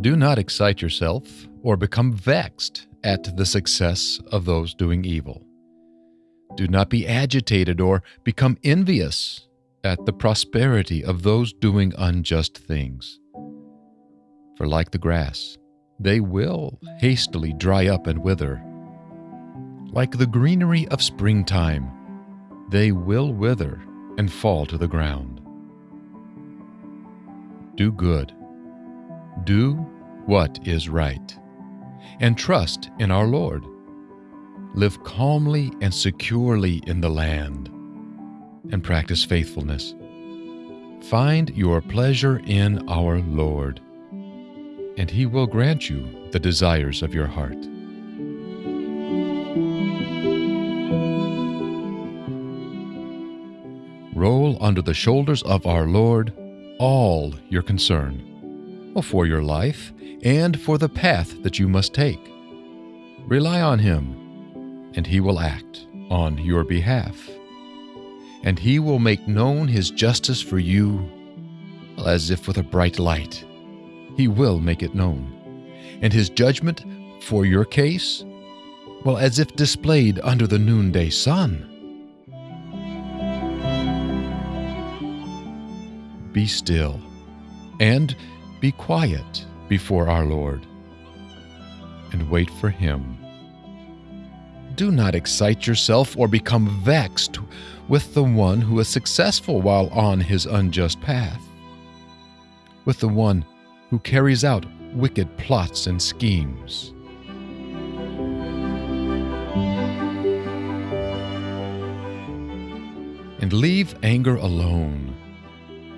Do not excite yourself or become vexed at the success of those doing evil. Do not be agitated or become envious at the prosperity of those doing unjust things. For like the grass, they will hastily dry up and wither. Like the greenery of springtime, they will wither and fall to the ground. Do good. Do what is right. And trust in our Lord. Live calmly and securely in the land. And practice faithfulness. Find your pleasure in our Lord, and He will grant you the desires of your heart. Roll under the shoulders of our Lord all your concern, for your life and for the path that you must take. Rely on Him, and He will act on your behalf. And He will make known His justice for you as if with a bright light. He will make it known. And His judgment for your case, well, as if displayed under the noonday sun. Be still and be quiet before our Lord and wait for Him. Do not excite yourself or become vexed with the one who is successful while on his unjust path, with the one who carries out wicked plots and schemes. And leave anger alone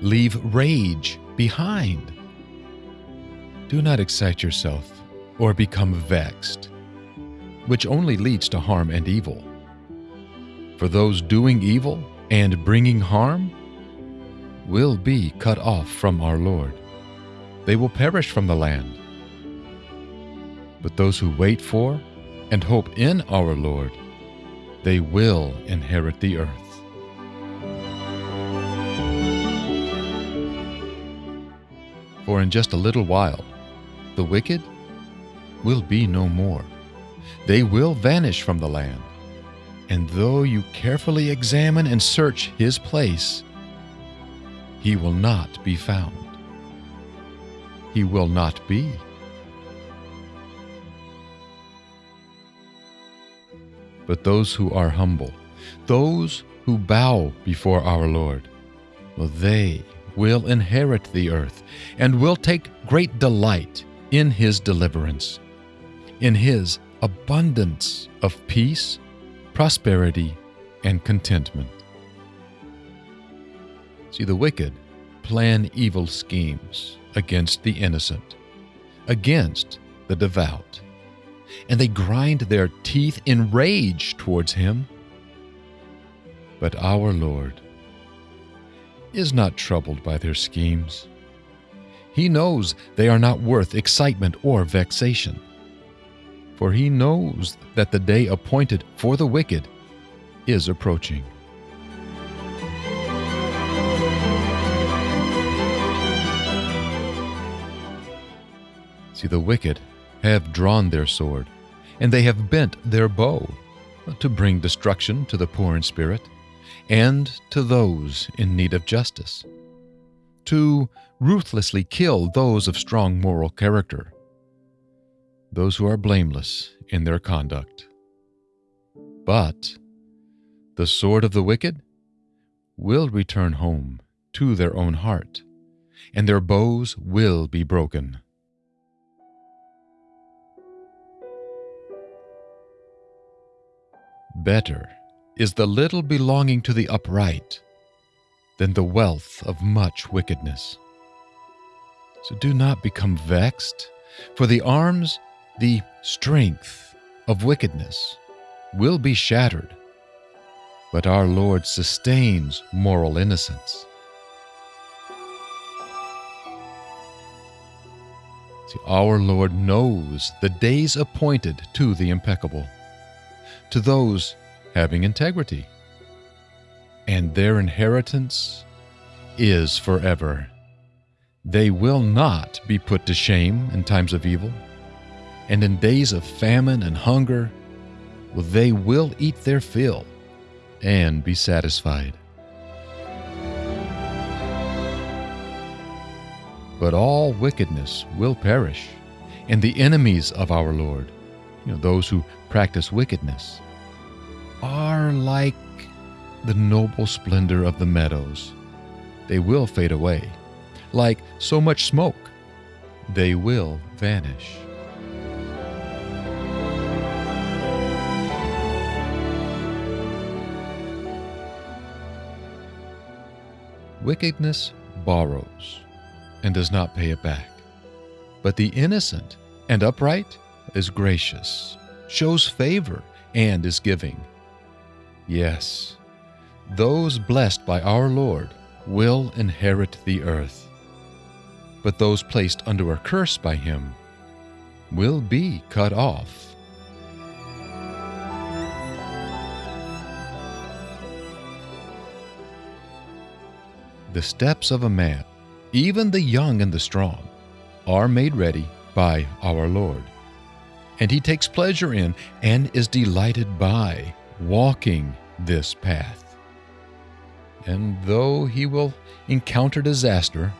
Leave rage behind. Do not excite yourself or become vexed, which only leads to harm and evil. For those doing evil and bringing harm will be cut off from our Lord. They will perish from the land. But those who wait for and hope in our Lord, they will inherit the earth. For in just a little while, the wicked will be no more. They will vanish from the land. And though you carefully examine and search his place, he will not be found. He will not be. But those who are humble, those who bow before our Lord, well, they will inherit the earth and will take great delight in his deliverance, in his abundance of peace, prosperity, and contentment. See, the wicked plan evil schemes against the innocent, against the devout, and they grind their teeth in rage towards him. But our Lord is not troubled by their schemes. He knows they are not worth excitement or vexation. For he knows that the day appointed for the wicked is approaching. See, the wicked have drawn their sword, and they have bent their bow to bring destruction to the poor in spirit and to those in need of justice, to ruthlessly kill those of strong moral character, those who are blameless in their conduct. But the sword of the wicked will return home to their own heart, and their bows will be broken. Better is the little belonging to the upright than the wealth of much wickedness. So do not become vexed, for the arms, the strength of wickedness, will be shattered. But our Lord sustains moral innocence. See, our Lord knows the days appointed to the impeccable, to those having integrity. And their inheritance is forever. They will not be put to shame in times of evil, and in days of famine and hunger, they will eat their fill and be satisfied. But all wickedness will perish, and the enemies of our Lord, you know, those who practice wickedness, are like the noble splendor of the meadows. They will fade away. Like so much smoke, they will vanish. Wickedness borrows and does not pay it back. But the innocent and upright is gracious, shows favor, and is giving. Yes, those blessed by our Lord will inherit the earth. But those placed under a curse by him will be cut off. The steps of a man, even the young and the strong, are made ready by our Lord. And he takes pleasure in and is delighted by walking this path. And though he will encounter disaster,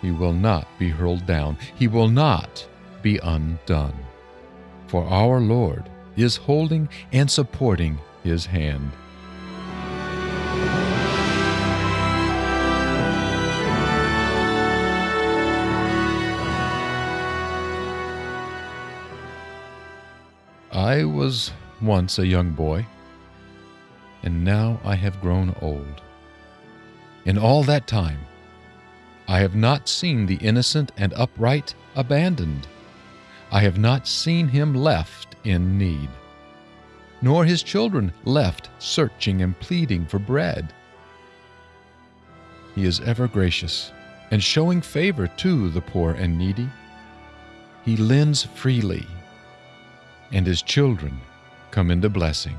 he will not be hurled down, he will not be undone. For our Lord is holding and supporting his hand. I was once a young boy, and now I have grown old. In all that time, I have not seen the innocent and upright abandoned. I have not seen him left in need, nor his children left searching and pleading for bread. He is ever gracious and showing favor to the poor and needy. He lends freely and his children come into blessing.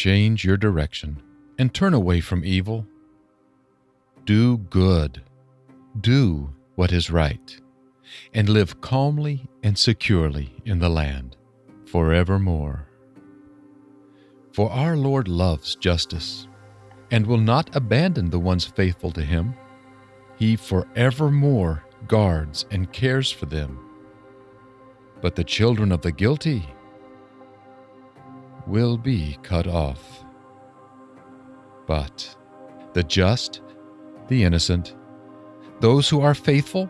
Change your direction and turn away from evil. Do good. Do what is right and live calmly and securely in the land forevermore. For our Lord loves justice and will not abandon the ones faithful to him. He forevermore guards and cares for them. But the children of the guilty will be cut off. But the just, the innocent, those who are faithful,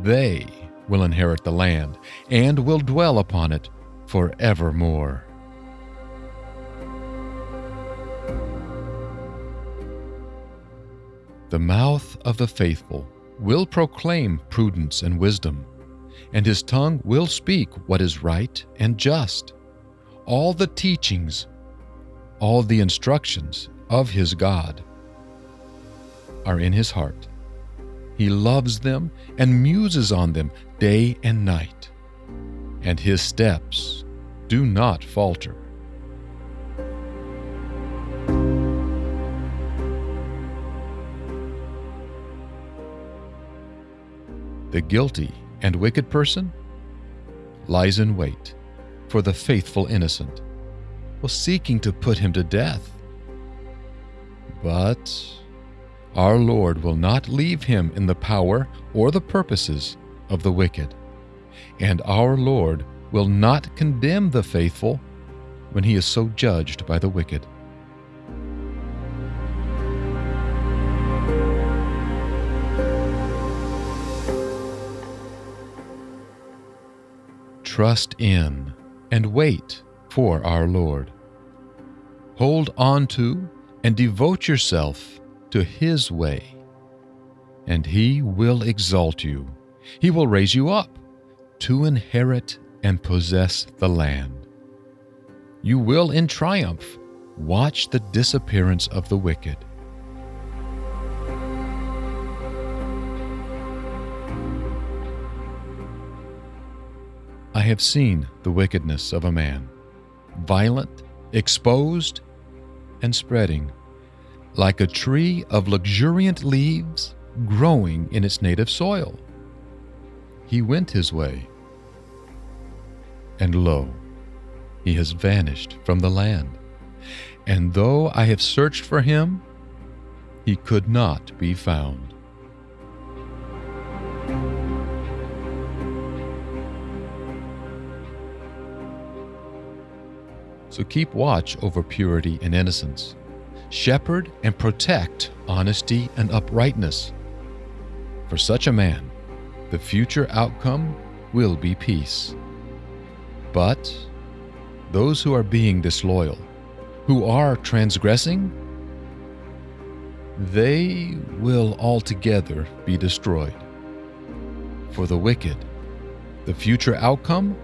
they will inherit the land and will dwell upon it forevermore. The mouth of the faithful will proclaim prudence and wisdom, and his tongue will speak what is right and just. All the teachings, all the instructions of his God are in his heart he loves them and muses on them day and night, and his steps do not falter. The guilty and wicked person lies in wait for the faithful innocent, while seeking to put him to death. But our Lord will not leave him in the power or the purposes of the wicked. And our Lord will not condemn the faithful when he is so judged by the wicked. Trust in and wait for our Lord. Hold on to and devote yourself to His way, and He will exalt you. He will raise you up to inherit and possess the land. You will, in triumph, watch the disappearance of the wicked. Have seen the wickedness of a man, violent, exposed, and spreading, like a tree of luxuriant leaves growing in its native soil. He went his way, and lo, he has vanished from the land. And though I have searched for him, he could not be found. So keep watch over purity and innocence. Shepherd and protect honesty and uprightness. For such a man, the future outcome will be peace. But those who are being disloyal, who are transgressing, they will altogether be destroyed. For the wicked, the future outcome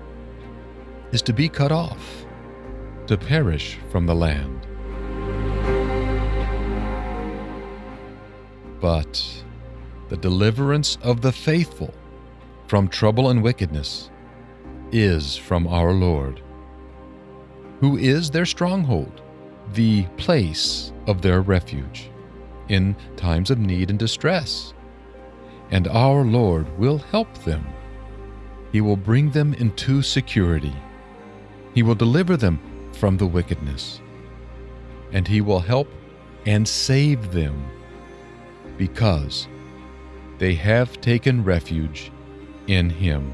is to be cut off, to perish from the land. But the deliverance of the faithful from trouble and wickedness is from our Lord, who is their stronghold, the place of their refuge in times of need and distress. And our Lord will help them. He will bring them into security. He will deliver them from the wickedness. And He will help and save them because they have taken refuge in Him.